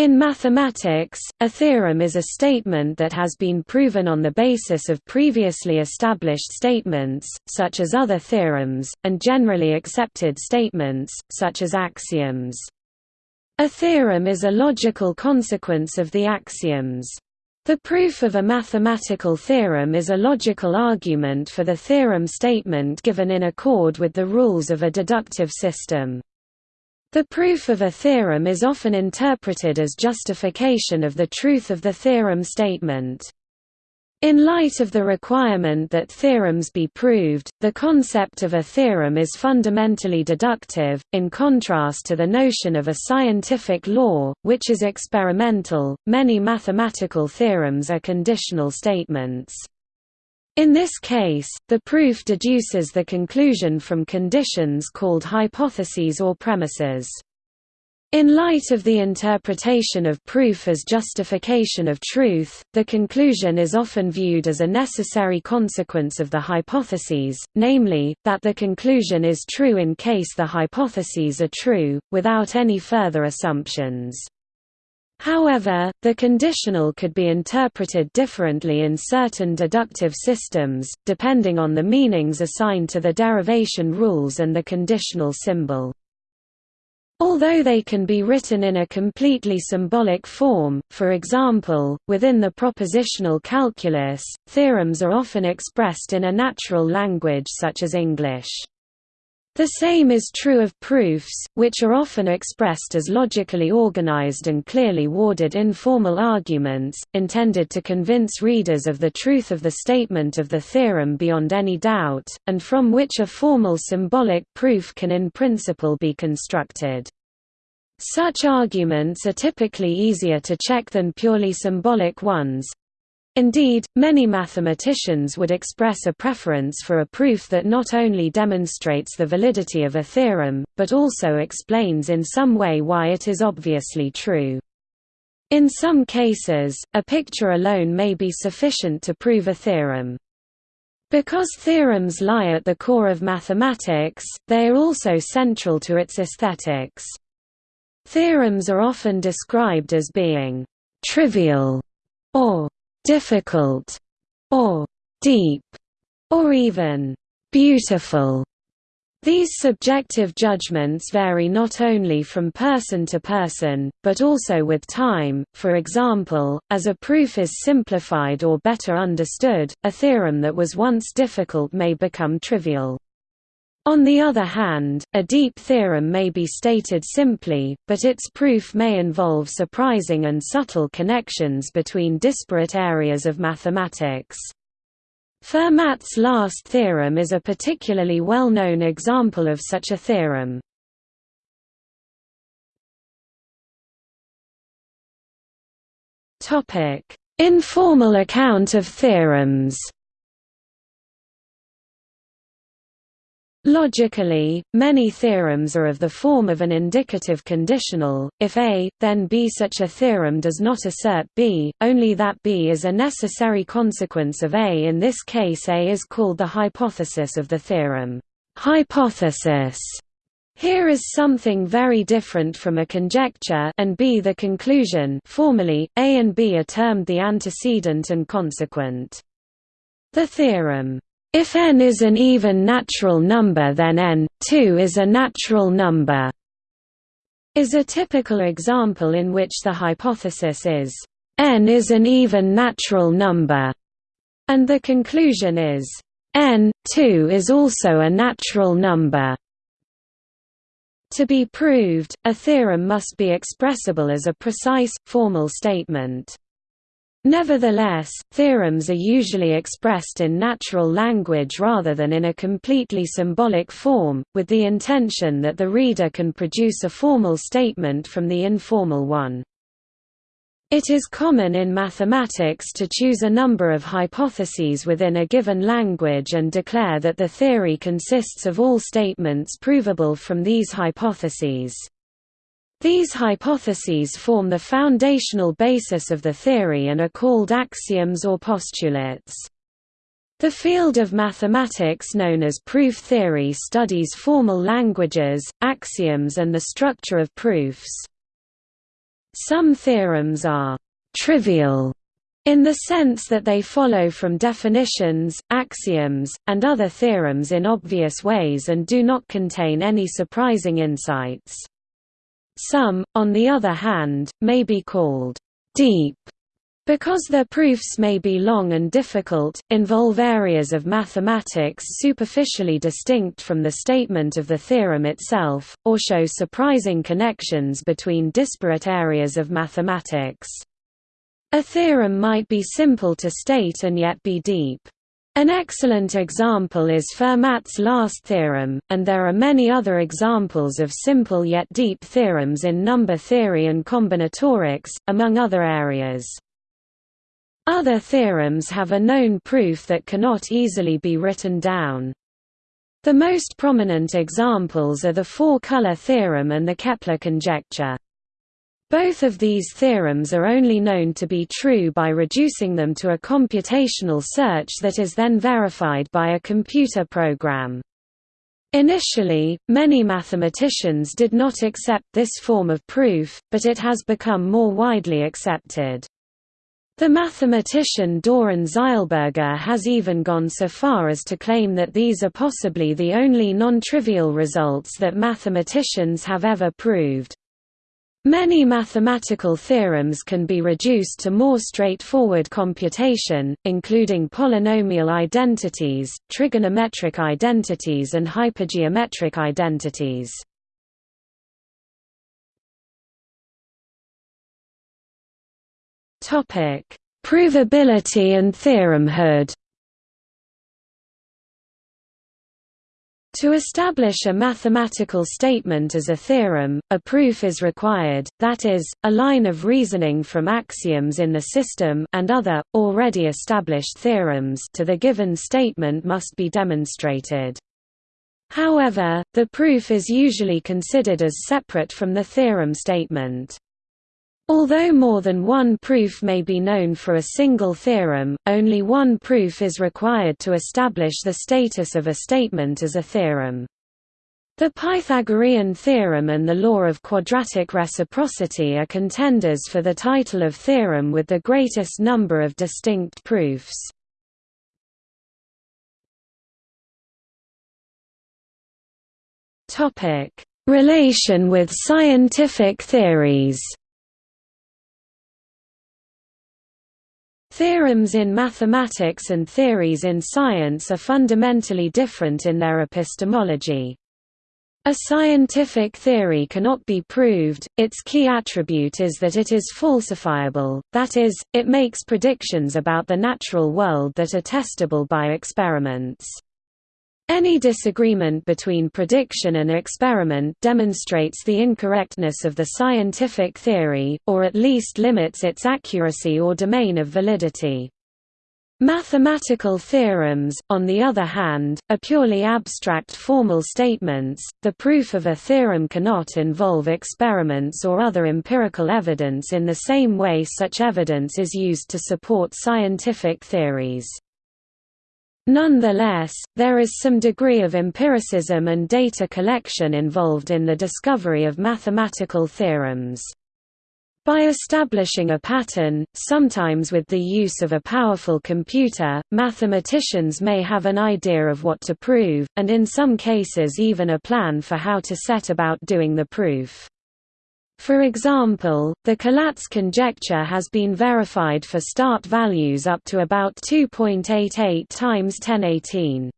In mathematics, a theorem is a statement that has been proven on the basis of previously established statements, such as other theorems, and generally accepted statements, such as axioms. A theorem is a logical consequence of the axioms. The proof of a mathematical theorem is a logical argument for the theorem statement given in accord with the rules of a deductive system. The proof of a theorem is often interpreted as justification of the truth of the theorem statement. In light of the requirement that theorems be proved, the concept of a theorem is fundamentally deductive, in contrast to the notion of a scientific law, which is experimental. Many mathematical theorems are conditional statements. In this case, the proof deduces the conclusion from conditions called hypotheses or premises. In light of the interpretation of proof as justification of truth, the conclusion is often viewed as a necessary consequence of the hypotheses, namely, that the conclusion is true in case the hypotheses are true, without any further assumptions. However, the conditional could be interpreted differently in certain deductive systems, depending on the meanings assigned to the derivation rules and the conditional symbol. Although they can be written in a completely symbolic form, for example, within the propositional calculus, theorems are often expressed in a natural language such as English. The same is true of proofs, which are often expressed as logically organized and clearly worded informal arguments, intended to convince readers of the truth of the statement of the theorem beyond any doubt, and from which a formal symbolic proof can in principle be constructed. Such arguments are typically easier to check than purely symbolic ones, Indeed, many mathematicians would express a preference for a proof that not only demonstrates the validity of a theorem, but also explains in some way why it is obviously true. In some cases, a picture alone may be sufficient to prove a theorem. Because theorems lie at the core of mathematics, they are also central to its aesthetics. Theorems are often described as being «trivial» or difficult, or deep, or even beautiful. These subjective judgments vary not only from person to person, but also with time. For example, as a proof is simplified or better understood, a theorem that was once difficult may become trivial. On the other hand, a deep theorem may be stated simply, but its proof may involve surprising and subtle connections between disparate areas of mathematics. Fermat's last theorem is a particularly well-known example of such a theorem. Informal account of theorems Logically, many theorems are of the form of an indicative conditional, if A, then B. Such a theorem does not assert B, only that B is a necessary consequence of A. In this case A is called the hypothesis of the theorem. Hypothesis here is something very different from a conjecture and B the conclusion formally, A and B are termed the antecedent and consequent. The theorem if n is an even natural number then n, 2 is a natural number, is a typical example in which the hypothesis is, n is an even natural number, and the conclusion is, n, 2 is also a natural number. To be proved, a theorem must be expressible as a precise, formal statement. Nevertheless, theorems are usually expressed in natural language rather than in a completely symbolic form, with the intention that the reader can produce a formal statement from the informal one. It is common in mathematics to choose a number of hypotheses within a given language and declare that the theory consists of all statements provable from these hypotheses. These hypotheses form the foundational basis of the theory and are called axioms or postulates. The field of mathematics known as proof theory studies formal languages, axioms and the structure of proofs. Some theorems are «trivial» in the sense that they follow from definitions, axioms, and other theorems in obvious ways and do not contain any surprising insights. Some, on the other hand, may be called «deep» Because their proofs may be long and difficult, involve areas of mathematics superficially distinct from the statement of the theorem itself, or show surprising connections between disparate areas of mathematics. A theorem might be simple to state and yet be deep. An excellent example is Fermat's last theorem, and there are many other examples of simple yet deep theorems in number theory and combinatorics, among other areas. Other theorems have a known proof that cannot easily be written down. The most prominent examples are the four-color theorem and the Kepler conjecture. Both of these theorems are only known to be true by reducing them to a computational search that is then verified by a computer program. Initially, many mathematicians did not accept this form of proof, but it has become more widely accepted. The mathematician Doron Zeilberger has even gone so far as to claim that these are possibly the only non-trivial results that mathematicians have ever proved. Many mathematical theorems can be reduced to more straightforward computation, including polynomial identities, trigonometric identities and hypergeometric identities. Provability and theoremhood. To establish a mathematical statement as a theorem, a proof is required, that is, a line of reasoning from axioms in the system and other, already established theorems to the given statement must be demonstrated. However, the proof is usually considered as separate from the theorem statement. Although more than one proof may be known for a single theorem, only one proof is required to establish the status of a statement as a theorem. The Pythagorean theorem and the law of quadratic reciprocity are contenders for the title of theorem with the greatest number of distinct proofs. Relation with scientific theories Theorems in mathematics and theories in science are fundamentally different in their epistemology. A scientific theory cannot be proved, its key attribute is that it is falsifiable, that is, it makes predictions about the natural world that are testable by experiments. Any disagreement between prediction and experiment demonstrates the incorrectness of the scientific theory, or at least limits its accuracy or domain of validity. Mathematical theorems, on the other hand, are purely abstract formal statements. The proof of a theorem cannot involve experiments or other empirical evidence in the same way such evidence is used to support scientific theories. Nonetheless, there is some degree of empiricism and data collection involved in the discovery of mathematical theorems. By establishing a pattern, sometimes with the use of a powerful computer, mathematicians may have an idea of what to prove, and in some cases even a plan for how to set about doing the proof. For example, the Collatz conjecture has been verified for start values up to about 2.88 times 1018.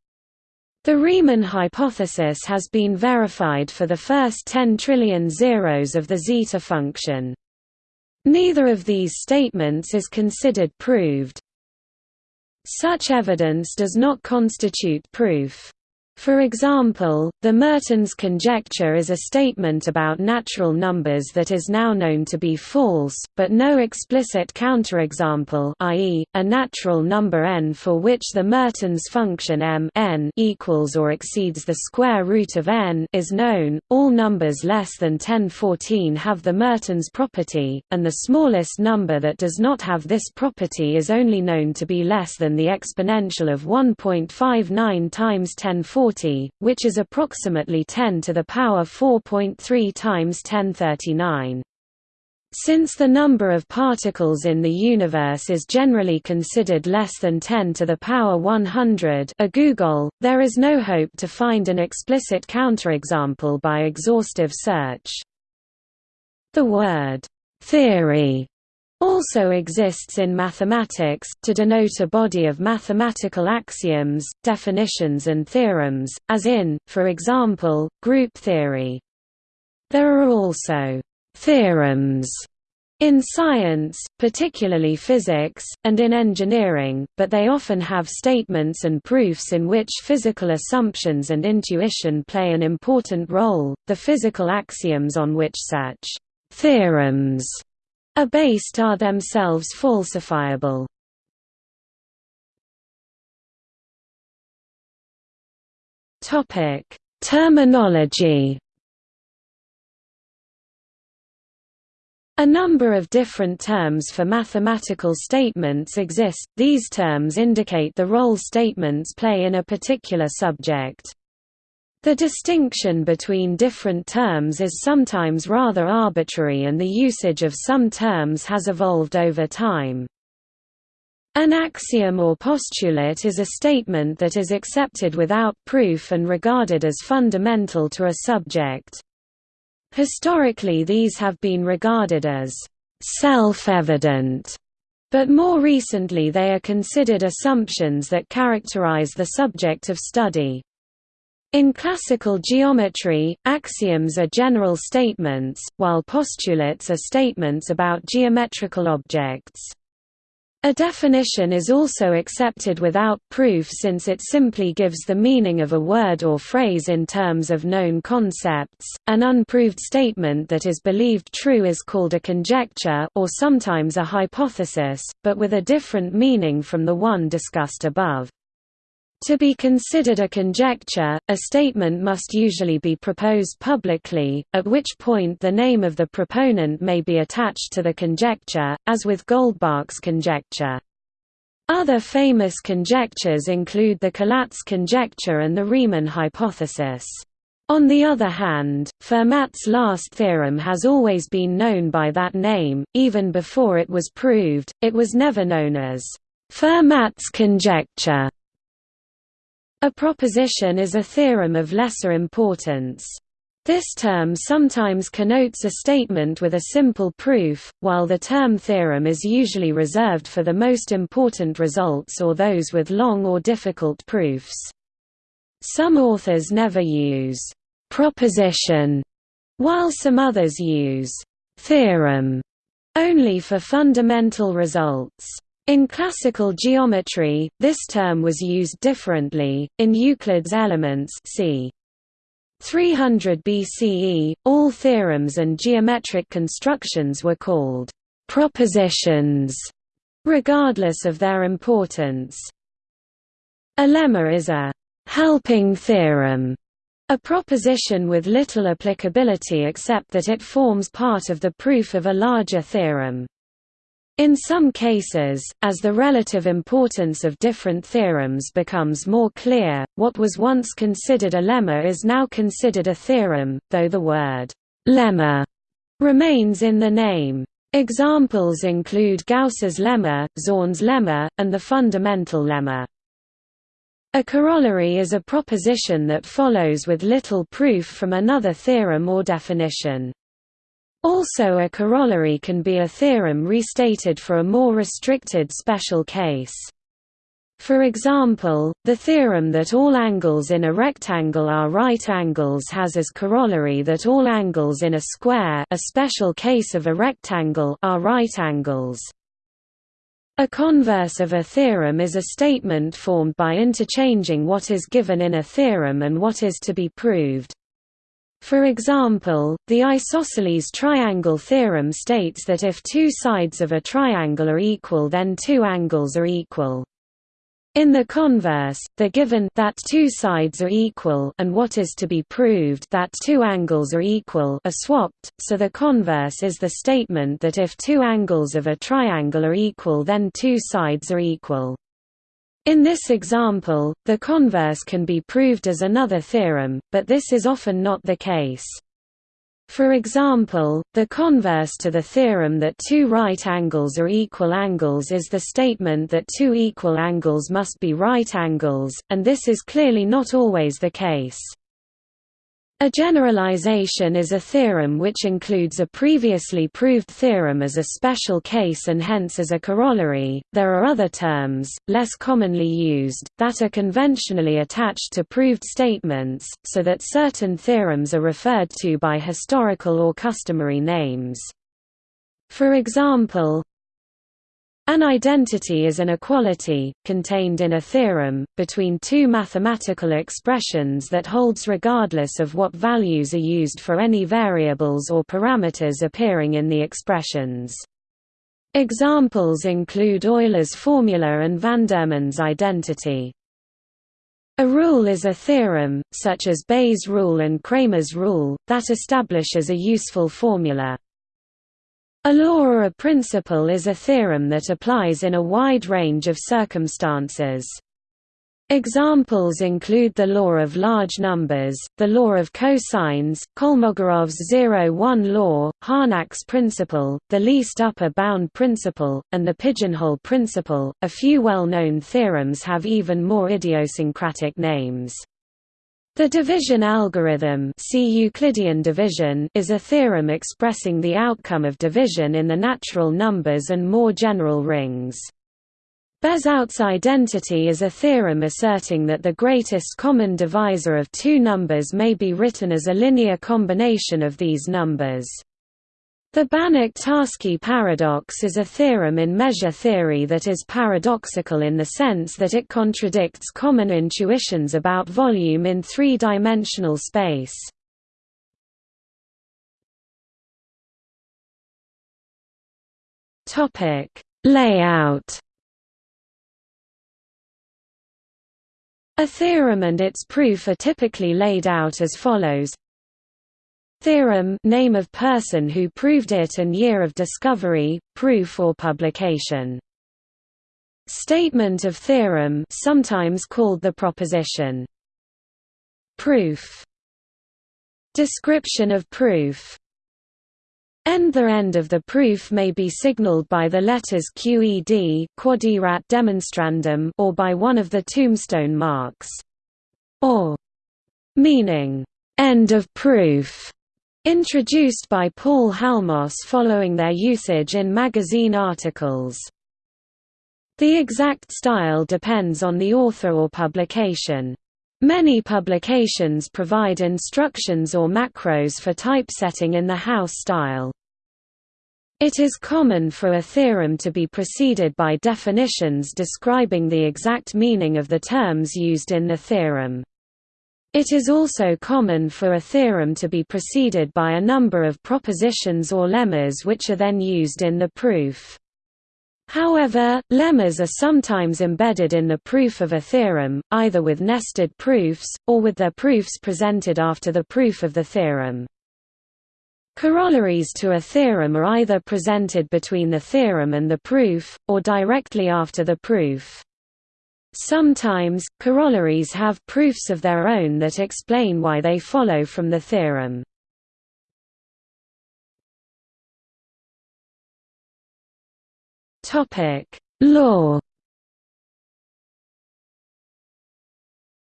The Riemann hypothesis has been verified for the first 10 trillion zeros of the zeta function. Neither of these statements is considered proved. Such evidence does not constitute proof. For example, the Mertens conjecture is a statement about natural numbers that is now known to be false, but no explicit counterexample i.e., a natural number n for which the Mertens function m n equals or exceeds the square root of n is known. All numbers less than 1014 have the Mertens property, and the smallest number that does not have this property is only known to be less than the exponential of 1.59 times 1014 40, which is approximately 10 to the power 4.3 times 1039. Since the number of particles in the universe is generally considered less than 10 to the power 100 a googol, there is no hope to find an explicit counterexample by exhaustive search. The word «theory» also exists in mathematics, to denote a body of mathematical axioms, definitions and theorems, as in, for example, group theory. There are also theorems in science, particularly physics, and in engineering, but they often have statements and proofs in which physical assumptions and intuition play an important role. The physical axioms on which such theorems are based are themselves falsifiable. Topic: Terminology A number of different terms for mathematical statements exist, these terms indicate the role statements play in a particular subject. The distinction between different terms is sometimes rather arbitrary and the usage of some terms has evolved over time. An axiom or postulate is a statement that is accepted without proof and regarded as fundamental to a subject. Historically these have been regarded as self-evident, but more recently they are considered assumptions that characterize the subject of study. In classical geometry, axioms are general statements, while postulates are statements about geometrical objects. A definition is also accepted without proof since it simply gives the meaning of a word or phrase in terms of known concepts. An unproved statement that is believed true is called a conjecture or sometimes a hypothesis, but with a different meaning from the one discussed above. To be considered a conjecture, a statement must usually be proposed publicly, at which point the name of the proponent may be attached to the conjecture, as with Goldbach's conjecture. Other famous conjectures include the Collatz conjecture and the Riemann hypothesis. On the other hand, Fermat's last theorem has always been known by that name, even before it was proved, it was never known as Fermat's conjecture. A proposition is a theorem of lesser importance. This term sometimes connotes a statement with a simple proof, while the term theorem is usually reserved for the most important results or those with long or difficult proofs. Some authors never use «proposition», while some others use «theorem» only for fundamental results. In classical geometry, this term was used differently. In Euclid's Elements, c. 300 BCE, all theorems and geometric constructions were called propositions, regardless of their importance. A lemma is a helping theorem, a proposition with little applicability except that it forms part of the proof of a larger theorem. In some cases, as the relative importance of different theorems becomes more clear, what was once considered a lemma is now considered a theorem, though the word «lemma» remains in the name. Examples include Gauss's lemma, Zorn's lemma, and the fundamental lemma. A corollary is a proposition that follows with little proof from another theorem or definition. Also a corollary can be a theorem restated for a more restricted special case. For example, the theorem that all angles in a rectangle are right angles has as corollary that all angles in a square a special case of a rectangle are right angles. A converse of a theorem is a statement formed by interchanging what is given in a theorem and what is to be proved. For example, the isosceles triangle theorem states that if two sides of a triangle are equal then two angles are equal. In the converse, the given that two sides are equal and what is to be proved that two angles are equal are swapped, so the converse is the statement that if two angles of a triangle are equal then two sides are equal. In this example, the converse can be proved as another theorem, but this is often not the case. For example, the converse to the theorem that two right angles are equal angles is the statement that two equal angles must be right angles, and this is clearly not always the case. A generalization is a theorem which includes a previously proved theorem as a special case and hence as a corollary. There are other terms, less commonly used, that are conventionally attached to proved statements, so that certain theorems are referred to by historical or customary names. For example, an identity is an equality, contained in a theorem, between two mathematical expressions that holds regardless of what values are used for any variables or parameters appearing in the expressions. Examples include Euler's formula and Vandermonde's identity. A rule is a theorem, such as Bayes' rule and Cramer's rule, that establishes a useful formula. A law or a principle is a theorem that applies in a wide range of circumstances. Examples include the law of large numbers, the law of cosines, Kolmogorov's zero-one law, Harnack's principle, the least upper bound principle, and the pigeonhole principle. A few well-known theorems have even more idiosyncratic names. The division algorithm see Euclidean division is a theorem expressing the outcome of division in the natural numbers and more general rings. Bezout's identity is a theorem asserting that the greatest common divisor of two numbers may be written as a linear combination of these numbers. The Banach-Tarski paradox is a theorem in measure theory that is paradoxical in the sense that it contradicts common intuitions about volume in three-dimensional space. Layout A theorem and its proof are typically laid out as follows Theorem name of person who proved it and year of discovery, proof or publication. Statement of theorem sometimes called the proposition. Proof Description of proof End The end of the proof may be signaled by the letters QED quod erat demonstrandum or by one of the tombstone marks. Or meaning, end of proof Introduced by Paul Halmos following their usage in magazine articles. The exact style depends on the author or publication. Many publications provide instructions or macros for typesetting in the house style. It is common for a theorem to be preceded by definitions describing the exact meaning of the terms used in the theorem. It is also common for a theorem to be preceded by a number of propositions or lemmas which are then used in the proof. However, lemmas are sometimes embedded in the proof of a theorem, either with nested proofs, or with their proofs presented after the proof of the theorem. Corollaries to a theorem are either presented between the theorem and the proof, or directly after the proof. Sometimes, corollaries have proofs of their own that explain why they follow from the theorem. Law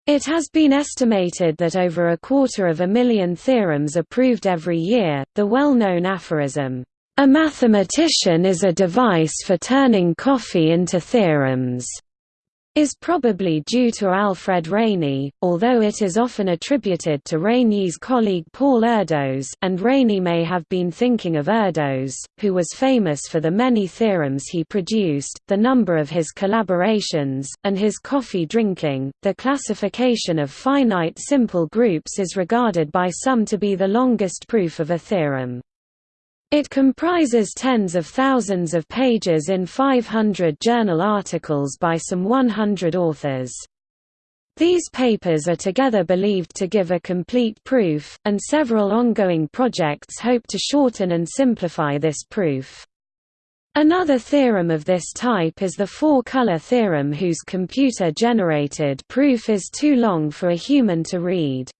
It has been estimated that over a quarter of a million theorems are proved every year. The well known aphorism, A mathematician is a device for turning coffee into theorems, is probably due to Alfred Rényi, although it is often attributed to Rényi's colleague Paul Erdos and Rényi may have been thinking of Erdos, who was famous for the many theorems he produced, the number of his collaborations, and his coffee drinking. The classification of finite simple groups is regarded by some to be the longest proof of a theorem. It comprises tens of thousands of pages in 500 journal articles by some 100 authors. These papers are together believed to give a complete proof, and several ongoing projects hope to shorten and simplify this proof. Another theorem of this type is the four-color theorem whose computer-generated proof is too long for a human to read.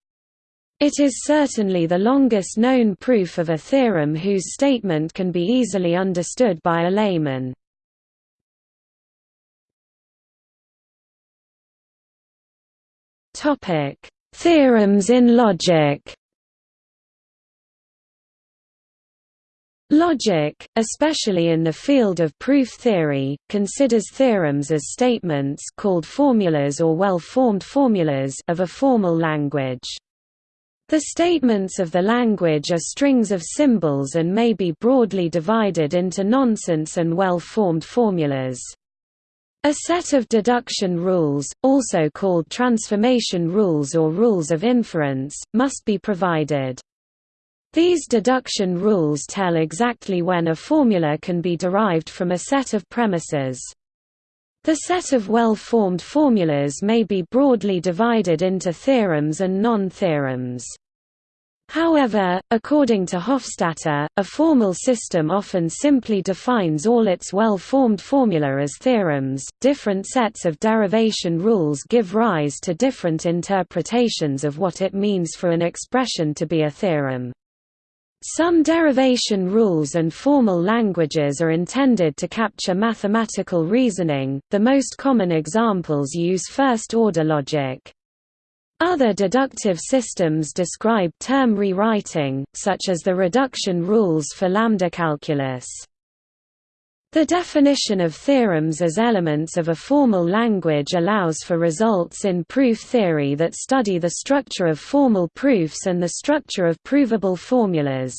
It is certainly the longest known proof of a theorem whose statement can be easily understood by a layman. Theorems in logic Logic, especially in the field of proof theory, considers theorems as statements called formulas or well-formed formulas of a formal language. The statements of the language are strings of symbols and may be broadly divided into nonsense and well-formed formulas. A set of deduction rules, also called transformation rules or rules of inference, must be provided. These deduction rules tell exactly when a formula can be derived from a set of premises. The set of well-formed formulas may be broadly divided into theorems and non-theorems. However, according to Hofstadter, a formal system often simply defines all its well-formed formula as theorems. Different sets of derivation rules give rise to different interpretations of what it means for an expression to be a theorem. Some derivation rules and formal languages are intended to capture mathematical reasoning, the most common examples use first-order logic. Other deductive systems describe term rewriting, such as the reduction rules for lambda calculus. The definition of theorems as elements of a formal language allows for results in proof theory that study the structure of formal proofs and the structure of provable formulas.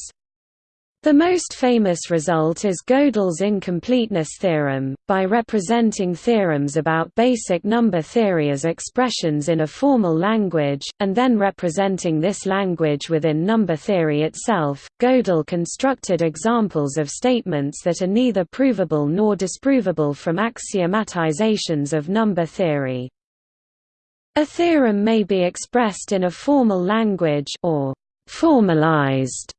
The most famous result is Gödel's incompleteness theorem. By representing theorems about basic number theory as expressions in a formal language, and then representing this language within number theory itself, Gödel constructed examples of statements that are neither provable nor disprovable from axiomatizations of number theory. A theorem may be expressed in a formal language or formalized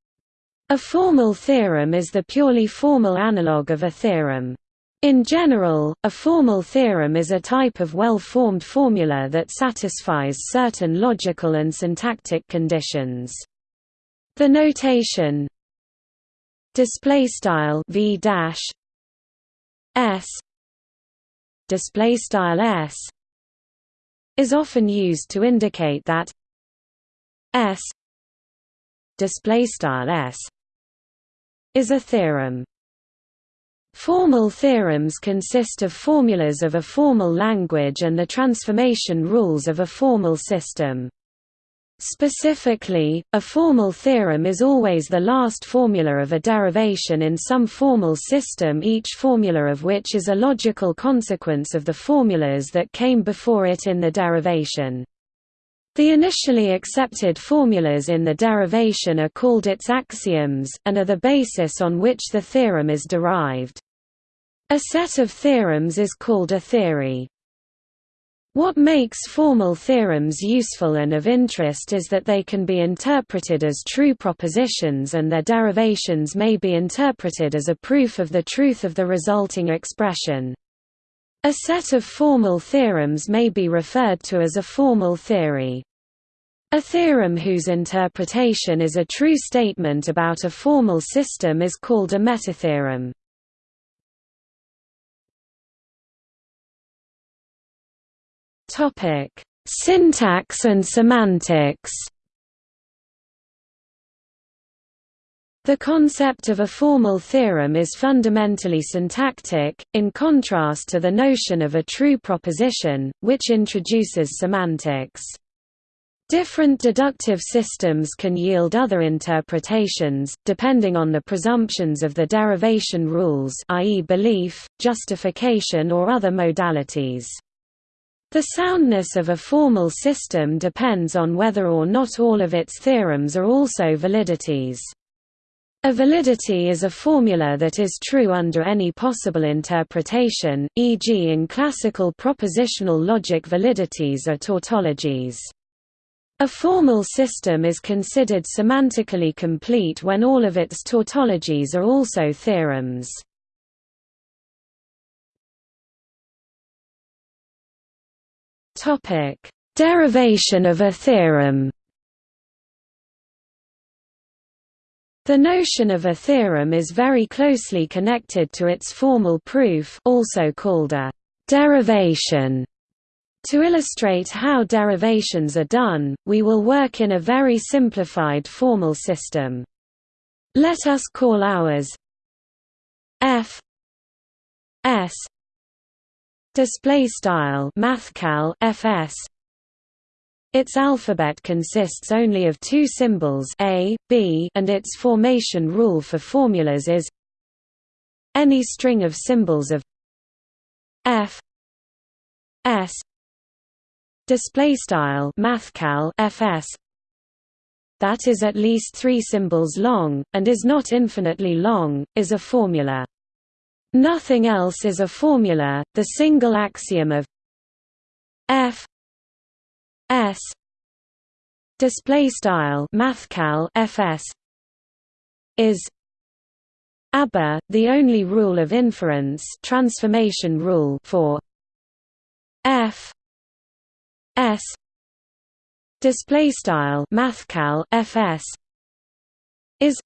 a formal theorem is the purely formal analog of a theorem. In general, a formal theorem is a type of well-formed formula that satisfies certain logical and syntactic conditions. The notation display style v dash s display style s is often used to indicate that s display style s is a theorem. Formal theorems consist of formulas of a formal language and the transformation rules of a formal system. Specifically, a formal theorem is always the last formula of a derivation in some formal system each formula of which is a logical consequence of the formulas that came before it in the derivation. The initially accepted formulas in the derivation are called its axioms, and are the basis on which the theorem is derived. A set of theorems is called a theory. What makes formal theorems useful and of interest is that they can be interpreted as true propositions and their derivations may be interpreted as a proof of the truth of the resulting expression. A set of formal theorems may be referred to as a formal theory. A theorem whose interpretation is a true statement about a formal system is called a metatheorem. Topic: Syntax and semantics. The concept of a formal theorem is fundamentally syntactic, in contrast to the notion of a true proposition, which introduces semantics. Different deductive systems can yield other interpretations, depending on the presumptions of the derivation rules i.e. belief, justification or other modalities. The soundness of a formal system depends on whether or not all of its theorems are also validities. A validity is a formula that is true under any possible interpretation, e.g. in classical propositional logic validities are tautologies. A formal system is considered semantically complete when all of its tautologies are also theorems. Topic: Derivation of a theorem The notion of a theorem is very closely connected to its formal proof also called a derivation. To illustrate how derivations are done, we will work in a very simplified formal system. Let us call ours f s display style mathcal fs its alphabet consists only of two symbols a, b and its formation rule for formulas is any string of symbols of f s display style mathcal fs. That is at least 3 symbols long and is not infinitely long is a formula. Nothing else is a formula the single axiom of f S display style mathcal FS is ABBA, the only rule of inference transformation rule for F S. Display style mathcal FS is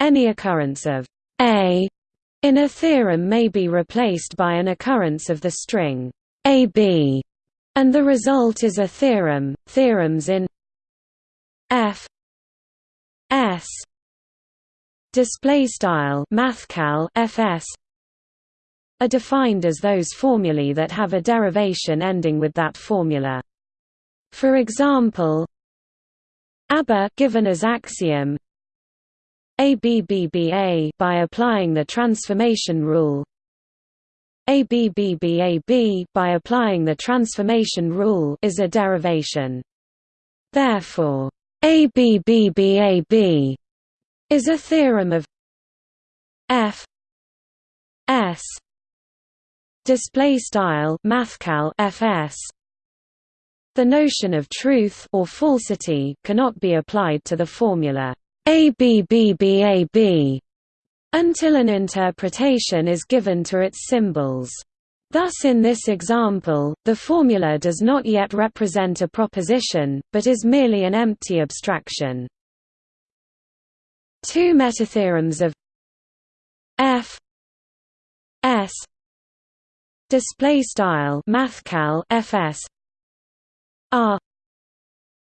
any occurrence of A in a theorem may be replaced by an occurrence of the string AB and the result is a theorem. Theorems in F S. Display style mathcal FS are defined as those formulae that have a derivation ending with that formula. For example, ABBA given as axiom ABBBA by applying the transformation rule ABBBAB by applying the transformation rule is a derivation. Therefore, ABBBAB is a theorem of F S display style mathcal FS the notion of truth or falsity cannot be applied to the formula ABBBAB until an interpretation is given to its symbols. Thus in this example, the formula does not yet represent a proposition, but is merely an empty abstraction. Two metatheorems of f display style mathcal fs are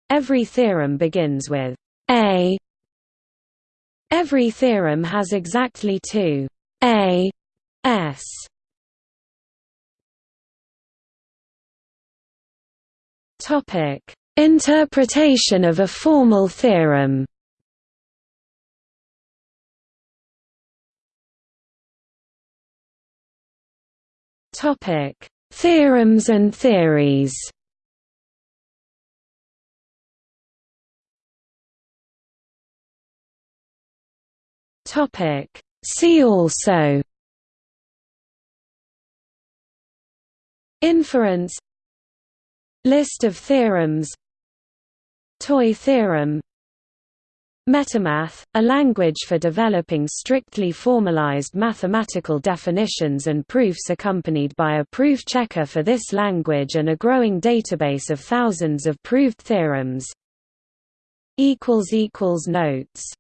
every theorem begins with a Every theorem has exactly two a s. Topic: Interpretation of a formal theorem. Topic: Theorems and theories. Topic See also. Inference. List of theorems. Toy theorem Metamath, a language for developing strictly formalized mathematical definitions and proofs accompanied by a proof checker for this language and a growing database of thousands of proved theorems. Notes